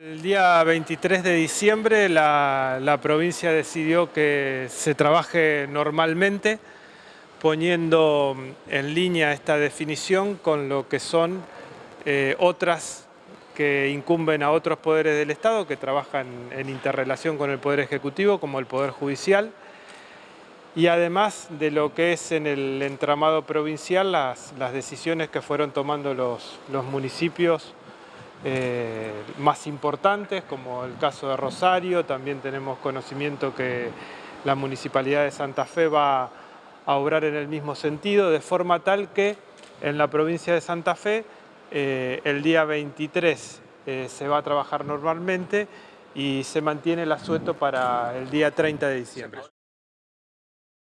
El día 23 de diciembre la, provincia decidió que se trabaje normalmente poniendo en línea esta definición con lo que son eh, otras que incumben a otros poderes del Estado que trabajan en interrelación con el Poder Ejecutivo como el Poder Judicial. Y además de lo que es en el entramado provincial las, decisiones que fueron tomando los municipios eh, más importantes, como el caso de Rosario, también tenemos conocimiento que la Municipalidad de Santa Fe va a obrar en el mismo sentido, de forma tal que en la provincia de Santa Fe eh, el día 23 eh, se va a trabajar normalmente y se mantiene el asueto para el día 30 de diciembre.